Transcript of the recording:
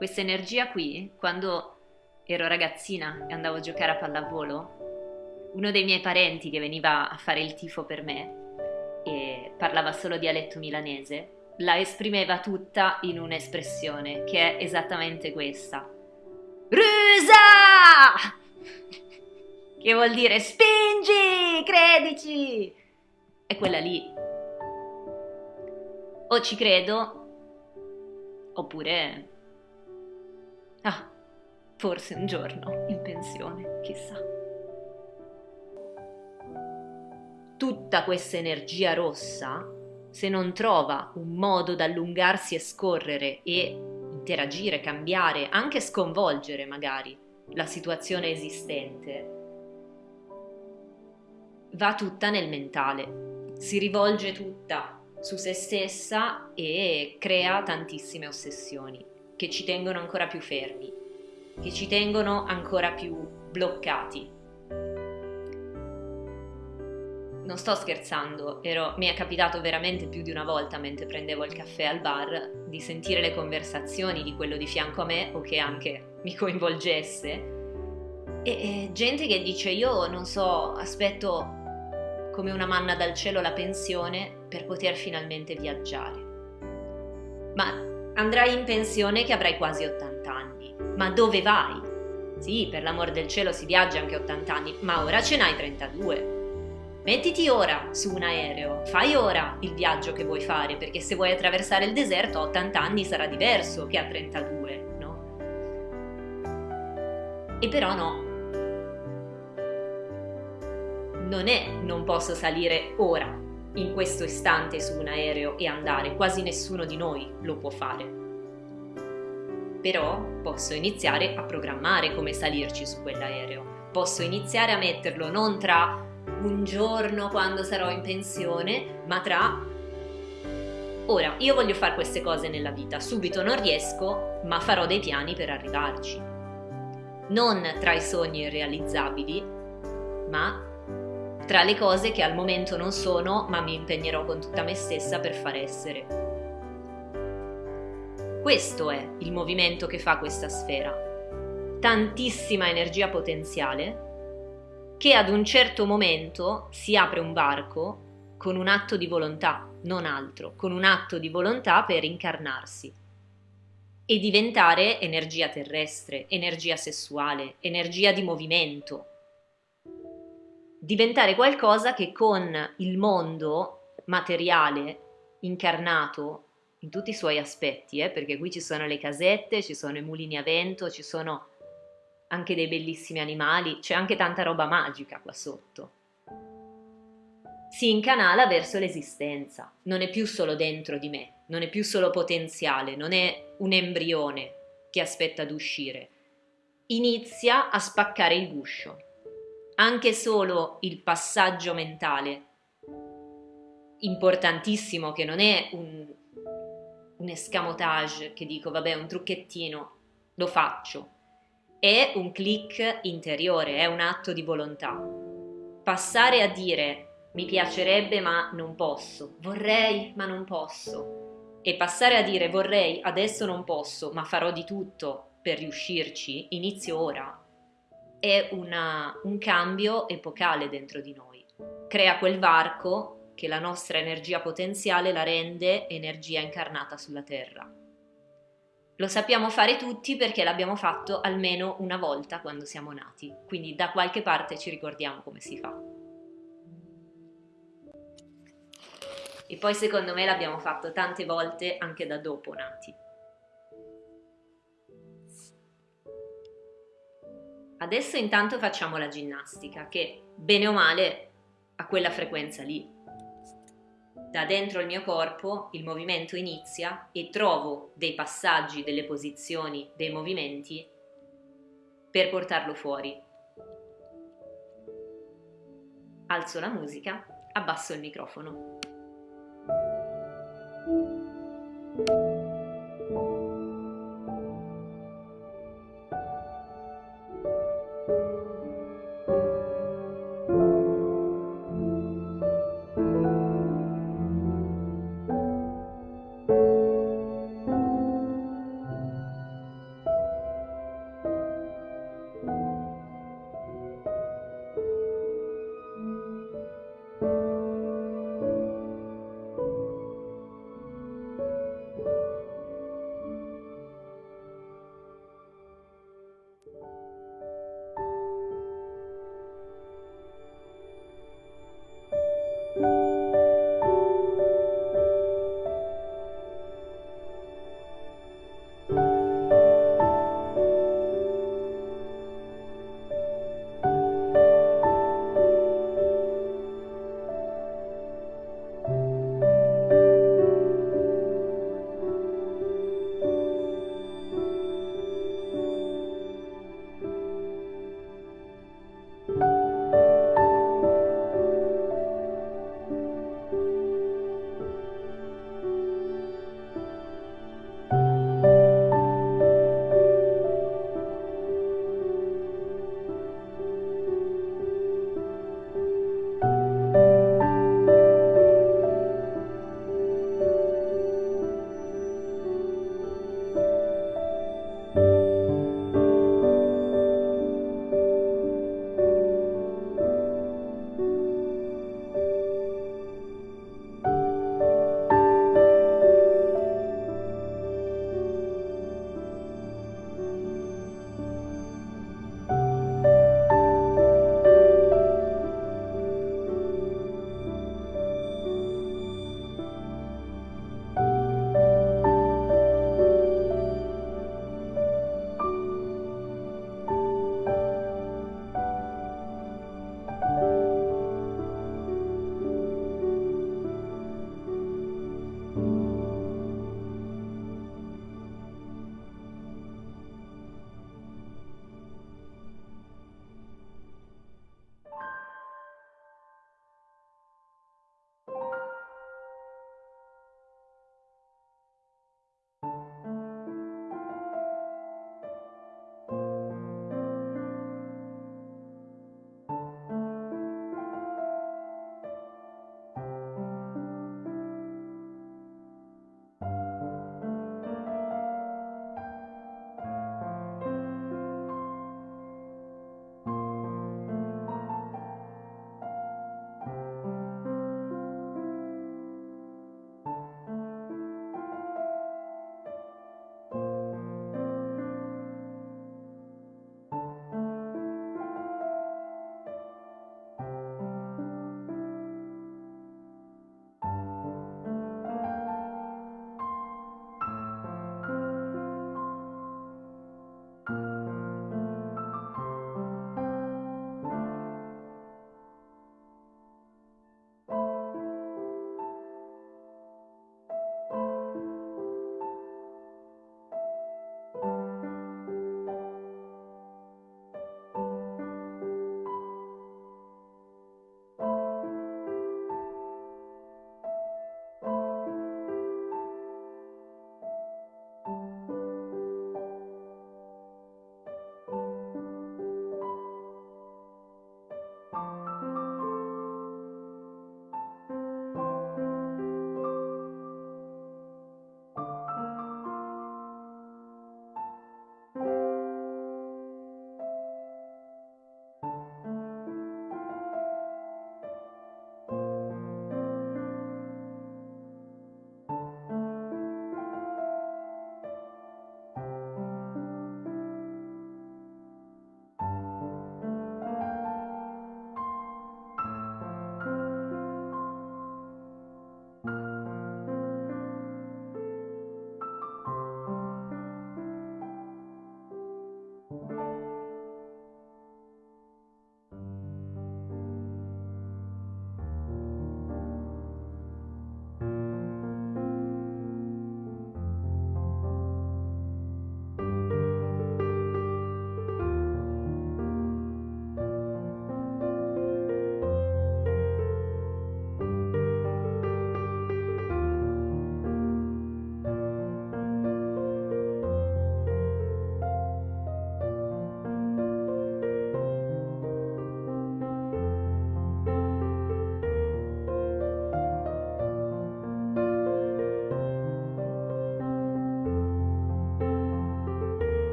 questa energia qui, quando ero ragazzina e andavo a giocare a pallavolo, uno dei miei parenti che veniva a fare il tifo per me e parlava solo dialetto milanese, la esprimeva tutta in un'espressione che è esattamente questa. Rusa! Che vuol dire spingi, credici! È quella lì. O ci credo, oppure Ah, forse un giorno in pensione, chissà. Tutta questa energia rossa, se non trova un modo da allungarsi e scorrere e interagire, cambiare, anche sconvolgere magari la situazione esistente, va tutta nel mentale, si rivolge tutta su se stessa e crea tantissime ossessioni che ci tengono ancora più fermi, che ci tengono ancora più bloccati. Non sto scherzando, ero, mi è capitato veramente più di una volta mentre prendevo il caffè al bar di sentire le conversazioni di quello di fianco a me o che anche mi coinvolgesse e, e gente che dice io non so, aspetto come una manna dal cielo la pensione per poter finalmente viaggiare. Ma Andrai in pensione che avrai quasi 80 anni. Ma dove vai? Sì, per l'amor del cielo si viaggia anche 80 anni, ma ora ce n'hai 32. Mettiti ora su un aereo, fai ora il viaggio che vuoi fare, perché se vuoi attraversare il deserto a 80 anni sarà diverso che a 32, no? E però no. Non è non posso salire ora, in questo istante su un aereo e andare, quasi nessuno di noi lo può fare. Però posso iniziare a programmare come salirci su quell'aereo, posso iniziare a metterlo non tra un giorno quando sarò in pensione, ma tra ora io voglio fare queste cose nella vita, subito non riesco, ma farò dei piani per arrivarci. Non tra i sogni irrealizzabili, ma tra le cose che al momento non sono, ma mi impegnerò con tutta me stessa per far essere. Questo è il movimento che fa questa sfera. Tantissima energia potenziale che ad un certo momento si apre un varco con un atto di volontà, non altro, con un atto di volontà per incarnarsi e diventare energia terrestre, energia sessuale, energia di movimento, diventare qualcosa che con il mondo materiale incarnato in tutti i suoi aspetti, eh, perché qui ci sono le casette, ci sono i mulini a vento, ci sono anche dei bellissimi animali, c'è anche tanta roba magica qua sotto. Si incanala verso l'esistenza, non è più solo dentro di me, non è più solo potenziale, non è un embrione che aspetta ad uscire. Inizia a spaccare il guscio anche solo il passaggio mentale, importantissimo che non è un, un escamotage che dico vabbè un trucchettino, lo faccio, è un click interiore, è un atto di volontà. Passare a dire mi piacerebbe ma non posso, vorrei ma non posso. E passare a dire vorrei adesso non posso ma farò di tutto per riuscirci, inizio ora, è una, un cambio epocale dentro di noi. Crea quel varco che la nostra energia potenziale la rende energia incarnata sulla Terra. Lo sappiamo fare tutti perché l'abbiamo fatto almeno una volta quando siamo nati, quindi da qualche parte ci ricordiamo come si fa. E poi secondo me l'abbiamo fatto tante volte anche da dopo nati. Adesso intanto facciamo la ginnastica che, bene o male, ha quella frequenza lì. Da dentro il mio corpo il movimento inizia e trovo dei passaggi, delle posizioni, dei movimenti per portarlo fuori. Alzo la musica, abbasso il microfono.